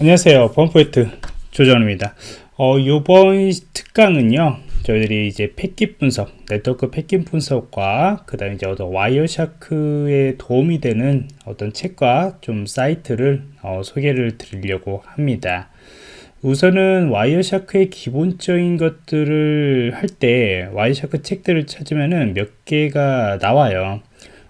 안녕하세요. 보안프로젝트 조정원입니다. 어, 이번 특강은요 저희들이 이제 패킷 분석 네트워크 패킷 분석과 그 다음에 이제 어떤 와이어샤크에 도움이 되는 어떤 책과 좀 사이트를 어, 소개를 드리려고 합니다. 우선은 와이어샤크의 기본적인 것들을 할 때 와이어샤크 책들을 찾으면은 몇 개가 나와요.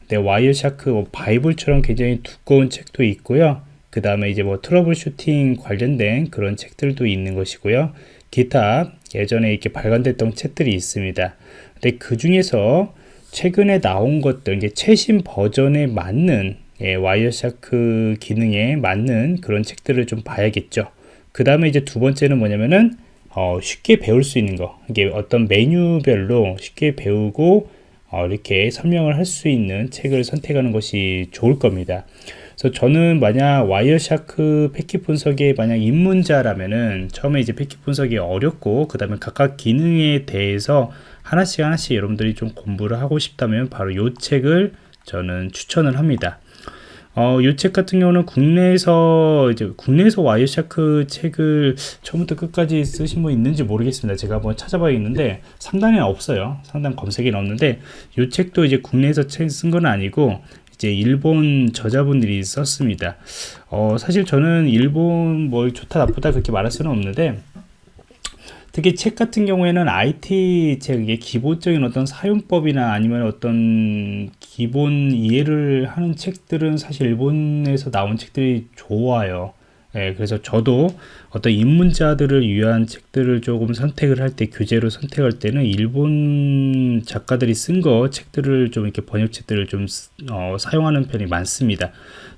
근데 와이어샤크 뭐 바이블처럼 굉장히 두꺼운 책도 있고요 그 다음에 이제 뭐 troubleshooting 관련된 그런 책들도 있는 것이고요. 기타 예전에 이렇게 발간됐던 책들이 있습니다. 근데 그 중에서 최근에 나온 것들, 이게 최신 버전에 맞는 예, Wireshark 기능에 맞는 그런 책들을 좀 봐야겠죠. 그 다음에 이제 두 번째는 뭐냐면은 어, 쉽게 배울 수 있는 거. 이게 어떤 메뉴별로 쉽게 배우고 어, 이렇게 설명을 할 수 있는 책을 선택하는 것이 좋을 겁니다. 그래서 저는 만약 Wireshark 패킷 분석에 만약 입문자라면은 처음에 이제 패킷 분석이 어렵고 그 다음에 각각 기능에 대해서 하나씩 하나씩 여러분들이 좀 공부를 하고 싶다면 바로 이 책을 저는 추천을 합니다. 어, 이책 같은 경우는 국내에서 이제 국내에서 Wireshark 책을 처음부터 끝까지 쓰신 분 있는지 모르겠습니다. 제가 한번 찾아봐야겠는데 상단에 없어요. 상단 검색에 없는데 이 책도 이제 국내에서 책쓴건 아니고 이제 일본 저자분들이 썼습니다. 어, 사실 저는 일본 뭐 좋다 나쁘다 그렇게 말할 수는 없는데 특히 책 같은 경우에는 IT 책의 기본적인 어떤 사용법이나 아니면 어떤 기본 이해를 하는 책들은 사실 일본에서 나온 책들이 좋아요. 예, 그래서 저도 어떤 입문자들을 위한 책들을 조금 선택을 할 때 교재로 선택할 때는 일본 작가들이 쓴 거 책들을 좀 이렇게 번역책들을 좀 어, 사용하는 편이 많습니다.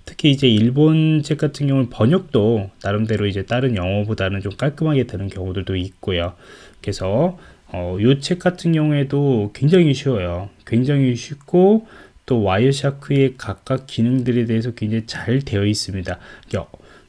특히 이제 일본 책 같은 경우는 번역도 나름대로 이제 다른 영어보다는 좀 깔끔하게 되는 경우들도 있고요. 그래서 어, 이책 같은 경우에도 굉장히 쉬워요. 굉장히 쉽고 또 와이어샤크의 각각 기능들에 대해서 굉장히 잘 되어 있습니다.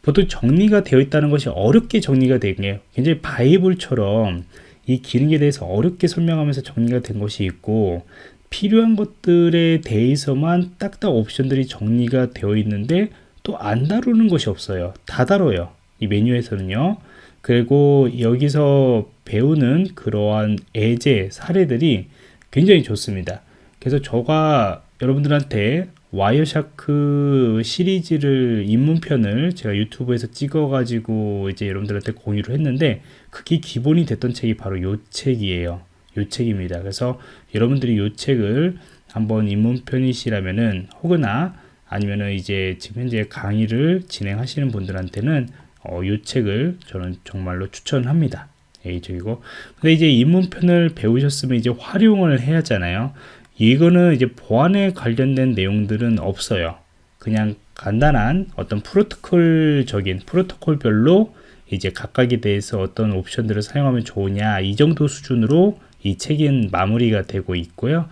보통 정리가 되어 있다는 것이 어렵게 정리가 된 게 굉장히 바이블처럼 이 기능에 대해서 어렵게 설명하면서 정리가 된 것이 있고 필요한 것들에 대해서만 딱딱 옵션들이 정리가 되어 있는데 또 안 다루는 것이 없어요. 다 다뤄요 이 메뉴에서는요. 그리고 여기서 배우는 그러한 예제 사례들이 굉장히 좋습니다. 그래서 저가 여러분들한테 와이어샤크 시리즈를 입문편을 제가 유튜브에서 찍어 가지고 이제 여러분들한테 공유를 했는데 그게 기본이 됐던 책이 바로 요 책이에요. 요 책입니다. 그래서 여러분들이 요 책을 한번 입문편이시라면은 혹은나 아니면은 이제 지금 현재 강의를 진행하시는 분들한테는 어, 요 책을 저는 정말로 추천합니다. A적이고. 근데 이제 입문편을 배우셨으면 이제 활용을 해야 하잖아요 이거는 이제 보안에 관련된 내용들은 없어요. 그냥 간단한 어떤 프로토콜적인 프로토콜별로 이제 각각에 대해서 어떤 옵션들을 사용하면 좋으냐 이 정도 수준으로 이 책은 마무리가 되고 있고요.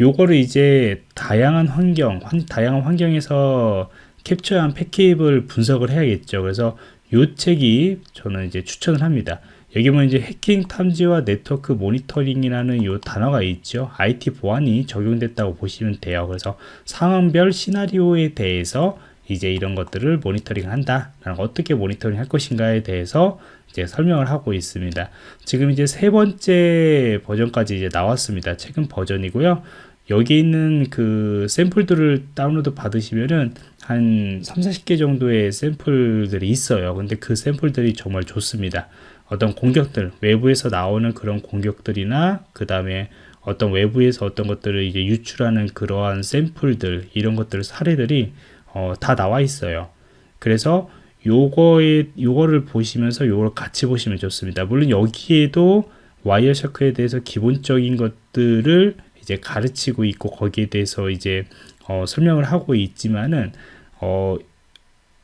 요거를 이제 다양한 환경, 다양한 환경에서 캡처한 패킷을 분석을 해야겠죠. 그래서 요 책이 저는 이제 추천을 합니다. 여기 보면 이제 해킹 탐지와 네트워크 모니터링이라는 이 단어가 있죠. IT 보안이 적용됐다고 보시면 돼요. 그래서 상황별 시나리오에 대해서 이제 이런 것들을 모니터링 한다. 어떻게 모니터링 할 것인가에 대해서 이제 설명을 하고 있습니다. 지금 이제 세 번째 버전까지 이제 나왔습니다. 최근 버전이고요. 여기 있는 그 샘플들을 다운로드 받으시면은 한 3, 40개 정도의 샘플들이 있어요. 근데 그 샘플들이 정말 좋습니다. 어떤 공격들 외부에서 나오는 그런 공격들이나 그 다음에 어떤 외부에서 어떤 것들을 이제 유출하는 그러한 샘플들 이런 것들 사례들이 어, 다 나와 있어요 그래서 요거에 요거를 보시면서 요걸 같이 보시면 좋습니다 물론 여기에도 와이어샤크에 대해서 기본적인 것들을 이제 가르치고 있고 거기에 대해서 이제 어, 설명을 하고 있지만은 어,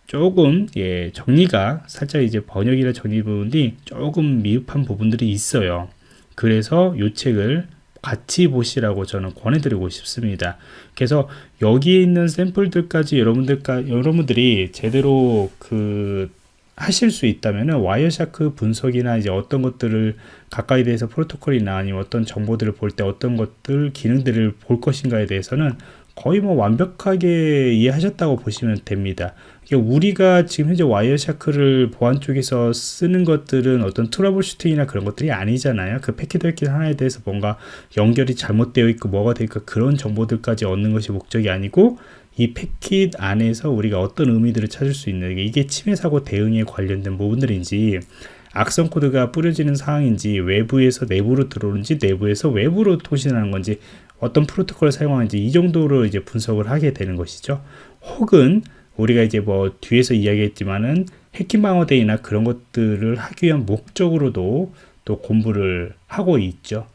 조금 예, 정리가 살짝 이제 번역이나 정리 부분이 조금 미흡한 부분들이 있어요. 그래서 이 책을 같이 보시라고 저는 권해드리고 싶습니다. 그래서 여기에 있는 샘플들까지 여러분들까 여러분들이 제대로 그 하실 수 있다면은 Wireshark 분석이나 이제 어떤 것들을 가까이 대해서 프로토콜이나 아니면 어떤 정보들을 볼 때 어떤 것들 기능들을 볼 것인가에 대해서는 거의 뭐 완벽하게 이해하셨다고 보시면 됩니다. 우리가 지금 현재 Wireshark를 보안 쪽에서 쓰는 것들은 어떤 troubleshooting이나 그런 것들이 아니잖아요. 그 패킷 패킷 하나에 대해서 뭔가 연결이 잘못되어 있고 뭐가 있고 그런 정보들까지 얻는 것이 목적이 아니고 이 패킷 안에서 우리가 어떤 의미들을 찾을 수 있는 이게 침해 사고 대응에 관련된 부분들인지 악성 코드가 뿌려지는 상황인지 외부에서 내부로 들어오는지 내부에서 외부로 통신하는 건지 어떤 프로토콜을 사용하는지 이 정도로 이제 분석을 하게 되는 것이죠. 혹은 우리가 이제 뭐 뒤에서 이야기했지만은 해킹 방어대이나 그런 것들을 하기 위한 목적으로도 또 공부를 하고 있죠.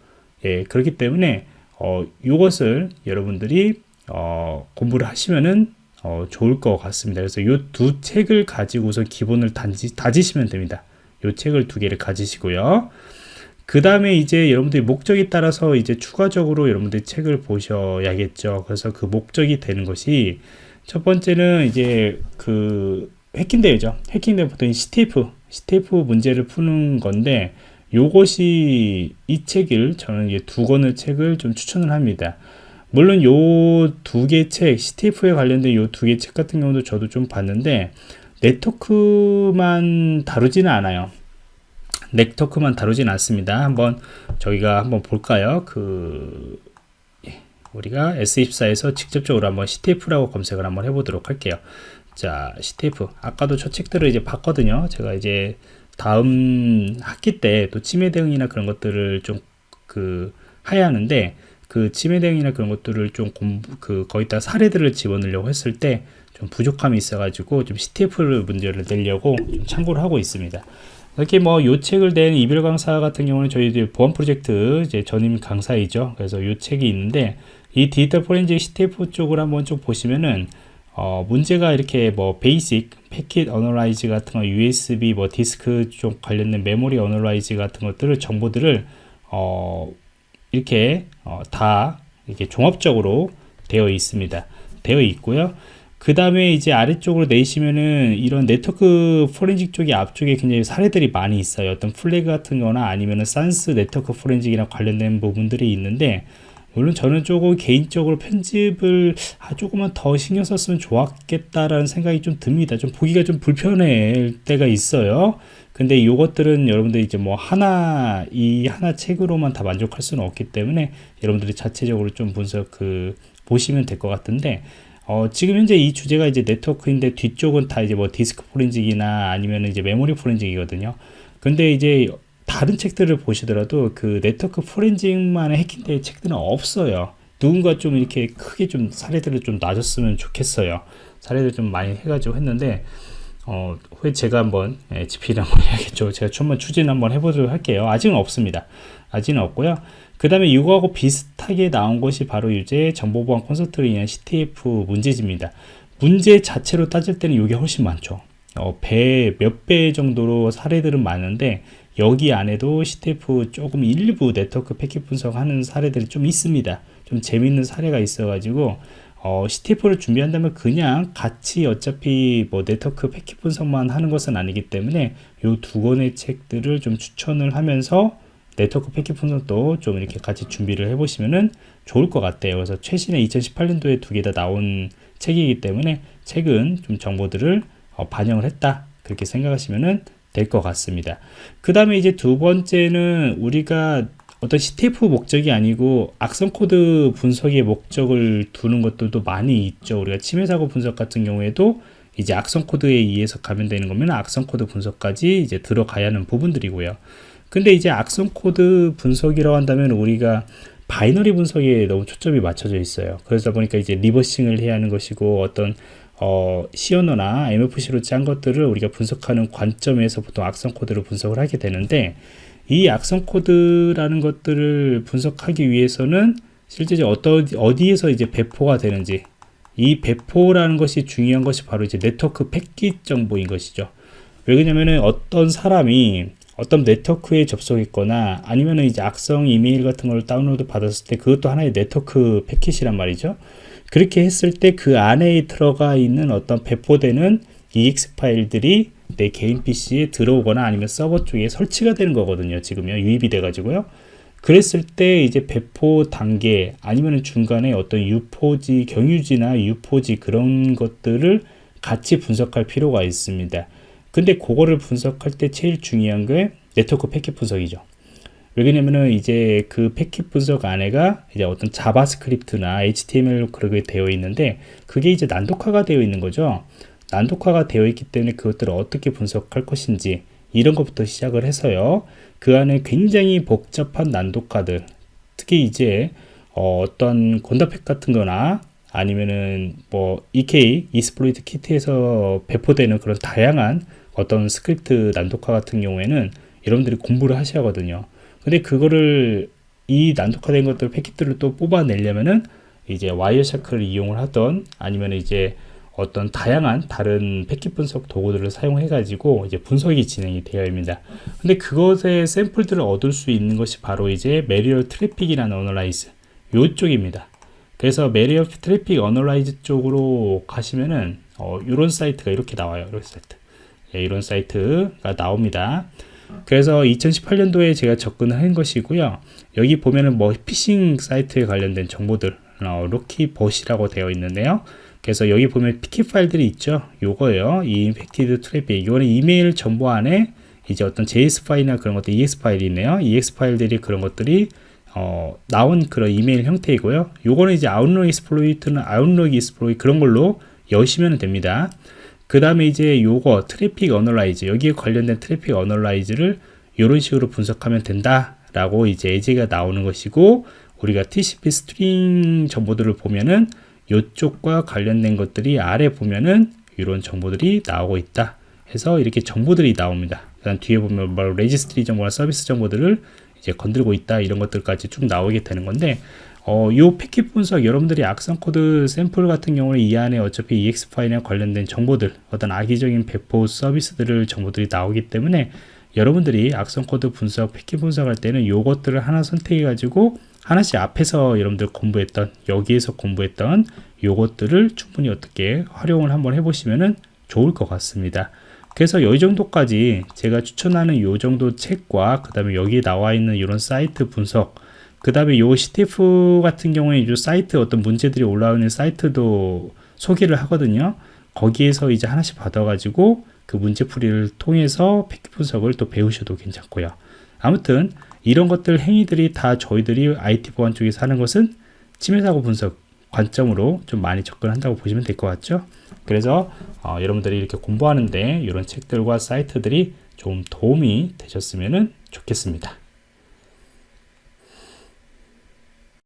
예, 그렇기 때문에 어, 이것을 여러분들이 어, 공부를 하시면은 어, 좋을 것 같습니다. 그래서 이 두 책을 가지고서 기본을 단지, 다지시면 됩니다. 이 책을 두 개를 가지시고요. 그 다음에 이제 여러분들이 목적에 따라서 이제 추가적으로 여러분들이 책을 보셔야겠죠. 그래서 그 목적이 되는 것이 첫 번째는 이제 그 해킹 대회죠. 해킹 대회 보통 CTF, CTF 문제를 푸는 건데 요것이 이 책을 저는 이제 두 권의 책을 좀 추천을 합니다. 물론 요 두 개 책, CTF에 관련된 요 두 개 책 같은 경우도 저도 좀 봤는데 네트워크만 다루지는 않아요. 네트워크만 다루진 않습니다. 한번 저희가 한번 볼까요? 그 우리가 S24에서 직접적으로 한번 CTF라고 검색을 한번 해보도록 할게요. 자, CTF. 아까도 저 책들을 이제 봤거든요. 제가 이제 다음 학기 때 또 침해 대응이나 그런 것들을 좀그 해야 하는데 그 침해 대응이나 그런 것들을 좀 공부 그 거기다 사례들을 집어넣으려고 했을 때 좀 부족함이 있어가지고 좀 CTF를 문제를 내려고 좀 참고를 하고 있습니다. 이렇게 뭐요 책을 낸 이별 강사 같은 경우는 저희 보안 프로젝트 이제 전임 강사이죠. 그래서 요 책이 있는데 이 디지털 포렌식 CTF 쪽을 한번 쭉 보시면은 어, 문제가 이렇게 뭐 basic packet analyze 같은 거 USB 뭐 디스크 쪽 관련된 memory analyze 같은 것들을 정보들을 어, 이렇게 어, 다 이렇게 종합적으로 되어 있습니다. 되어 있고요. 그 다음에 이제 아래쪽으로 내시면은 이런 네트워크 포렌식 쪽이 앞쪽에 굉장히 사례들이 많이 있어요. 어떤 플래그 같은 거나 아니면은 산스 네트워크 포렌식이랑 관련된 부분들이 있는데 물론 저는 조금 개인적으로 편집을 아, 조금만 더 신경 썼으면 좋았겠다라는 생각이 좀 듭니다. 좀 보기가 좀 불편할 때가 있어요. 근데 이것들은 여러분들 이제 뭐 하나 이 하나 책으로만 다 만족할 수는 없기 때문에 여러분들이 자체적으로 좀 분석 그 보시면 될 것 같은데 어, 지금 현재 이 주제가 이제 네트워크인데 뒤쪽은 다 이제 뭐 디스크 포렌직이나 아니면 이제 메모리 포렌직이거든요. 근데 이제 다른 책들을 보시더라도 그 네트워크 포렌징만의 해킹대회 책들은 없어요. 누군가 좀 이렇게 크게 좀 사례들을 좀 놔줬으면 좋겠어요. 사례들 좀 많이 해가지고 했는데, 어, 후에 제가 한번, 예, GP를 한번 해야겠죠. 제가 한번 추진 한번 해보도록 할게요. 아직은 없습니다. 아직은 없고요. 그 다음에 이거하고 비슷하게 나온 것이 바로 이제 정보보안 콘서트를 위한 CTF 문제집니다. 문제 자체로 따질 때는 이게 훨씬 많죠. 어, 배, 몇 배 정도로 사례들은 많은데, 여기 안에도 CTF 조금 일부 네트워크 패킷 분석하는 사례들이 좀 있습니다. 좀 재밌는 사례가 있어가지고 어, CTF를 준비한다면 그냥 같이 어차피 뭐 네트워크 패킷 분석만 하는 것은 아니기 때문에 이 두 권의 책들을 좀 추천을 하면서 네트워크 패킷 분석도 좀 이렇게 같이 준비를 해보시면 좋을 것 같아요. 그래서 최신의 2018년도에 두 개 다 나온 책이기 때문에 책은 좀 정보들을 어, 반영을 했다. 그렇게 생각하시면은 될 것 같습니다. 그 다음에 이제 두 번째는 우리가 어떤 CTF 목적이 아니고 악성 코드 분석의 목적을 두는 것들도 많이 있죠. 우리가 침해 사고 분석 같은 경우에도 이제 악성 코드에 의해서 감염되는 거면 악성 코드 분석까지 이제 들어가야 하는 부분들이고요. 근데 이제 악성 코드 분석이라고 한다면 우리가 바이너리 분석에 너무 초점이 맞춰져 있어요. 그러다 보니까 이제 reversing을 해야 하는 것이고 어떤 어, C 언어나 MFC로 짠 것들을 우리가 분석하는 관점에서 보통 악성 코드를 분석을 하게 되는데 이 악성 코드라는 것들을 분석하기 위해서는 실제 어떤 어디에서 이제 배포가 되는지 이 배포라는 것이 중요한 것이 바로 이제 네트워크 패킷 정보인 것이죠. 왜 그러냐면은 어떤 사람이 어떤 네트워크에 접속했거나 아니면은 이제 악성 이메일 같은 걸 다운로드 받았을 때 그것도 하나의 네트워크 패킷이란 말이죠. 그렇게 했을 때 그 안에 들어가 있는 어떤 배포되는 EXE 파일들이 내 개인 PC에 들어오거나 아니면 서버 쪽에 설치가 되는 거거든요. 지금요. 유입이 돼 가지고요. 그랬을 때 이제 배포 단계 아니면 중간에 어떤 유포지 경유지나 유포지 그런 것들을 같이 분석할 필요가 있습니다. 근데 그거를 분석할 때 제일 중요한 게 네트워크 패킷 분석이죠. 왜냐면은 이제 그 패킷 분석 안에가 이제 어떤 JavaScript나 HTML로 그렇게 되어 있는데 그게 이제 난독화가 되어 있는 거죠. 난독화가 되어 있기 때문에 그것들을 어떻게 분석할 것인지 이런 것부터 시작을 해서요. 그 안에 굉장히 복잡한 난독화들 특히 이제 어, 떤 Gongda Pack 같은 거나 아니면은 뭐 EK, exploit kit에서 배포되는 그런 다양한 어떤 스크립트 난독화 같은 경우에는 여러분들이 공부를 하셔야 하거든요. 근데 그거를 이 난독화된 것들 패킷들을 또 뽑아내려면은 이제 Wireshark를 이용을 하던 아니면 이제 어떤 다양한 다른 패킷 분석 도구들을 사용해 가지고 이제 분석이 진행이 되어 있습니다. 근데 그것의 샘플들을 얻을 수 있는 것이 바로 이제 malware traffic이라는 analyze 요쪽입니다. 그래서 malware traffic analyze 쪽으로 가시면은 어, 이런 사이트가 이렇게 나와요. 이런 사이트. 예, 이런 사이트가 나옵니다 그래서 2018년도에 제가 접근을 한 것이고요. 여기 보면은 뭐 피싱 사이트에 관련된 정보들 어, LokiBot이라고 되어 있는데요. 그래서 여기 보면 PCAP 파일들이 있죠. 요거예요. 이 infected traffic. 이거는 이메일 정보 안에 이제 어떤 JS 파일이나 그런 것들 EXE 파일이 있네요. EXE 파일들이 그런 것들이 어, 나온 그런 이메일 형태이고요. 요거는 이제 Outlook Express는 Outlook Express 그런 걸로 여시면 됩니다. 그 다음에 이제 요거 traffic analyze 여기에 관련된 traffic analyze를 이런 식으로 분석하면 된다 라고 이제 예제가 나오는 것이고 우리가 TCP stream 정보들을 보면은 이쪽과 관련된 것들이 아래 보면은 이런 정보들이 나오고 있다 해서 이렇게 정보들이 나옵니다. 그 다음 뒤에 보면 뭐 레지스트리 정보나 서비스 정보들을 이제 건들고 있다 이런 것들까지 쭉 나오게 되는 건데 어, 요 패킷 분석 여러분들이 악성 코드 샘플 같은 경우는 이 안에 어차피 EXE 파일에 관련된 정보들 어떤 악의적인 배포 서비스들을 정보들이 나오기 때문에 여러분들이 악성 코드 분석 패킷 분석할 때는 요것들을 하나 선택해 가지고 하나씩 앞에서 여러분들 공부했던 여기에서 공부했던 요것들을 충분히 어떻게 활용을 한번 해보시면은 좋을 것 같습니다. 그래서 이 정도까지 제가 추천하는 요 정도 책과 그 다음에 여기 나와 있는 이런 사이트 분석 그 다음에 요 CTF 같은 경우에 이 사이트 어떤 문제들이 올라오는 사이트도 소개를 하거든요. 거기에서 이제 하나씩 받아가지고 그 문제풀이를 통해서 팩트 분석을 또 배우셔도 괜찮고요. 아무튼 이런 것들 행위들이 다 저희들이 IT 보안 쪽에서 하는 것은 침해사고 분석 관점으로 좀 많이 접근한다고 보시면 될 것 같죠. 그래서 어, 여러분들이 이렇게 공부하는데 이런 책들과 사이트들이 좀 도움이 되셨으면 좋겠습니다.